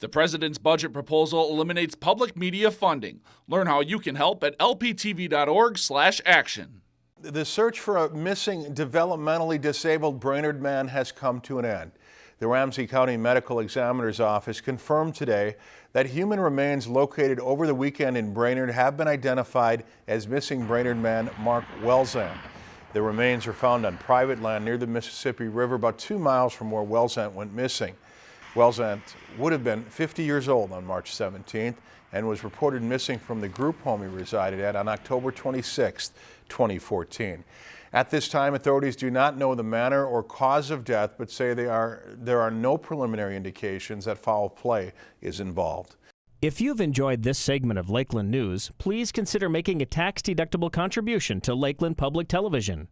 The president's budget proposal eliminates public media funding. Learn how you can help at lptv.org/action. The search for a missing developmentally disabled Brainerd man has come to an end. The Ramsey County Medical Examiner's Office confirmed today that human remains located over the weekend in Brainerd have been identified as missing Brainerd man Mark Welzant. The remains were found on private land near the Mississippi River about two miles from where Welzant went missing. Welzant would have been 50 years old on March 17th and was reported missing from the group home he resided at on October 26, 2014. At this time, authorities do not know the manner or cause of death, but say they are, there are no preliminary indications that foul play is involved. If you've enjoyed this segment of Lakeland News, please consider making a tax-deductible contribution to Lakeland Public Television.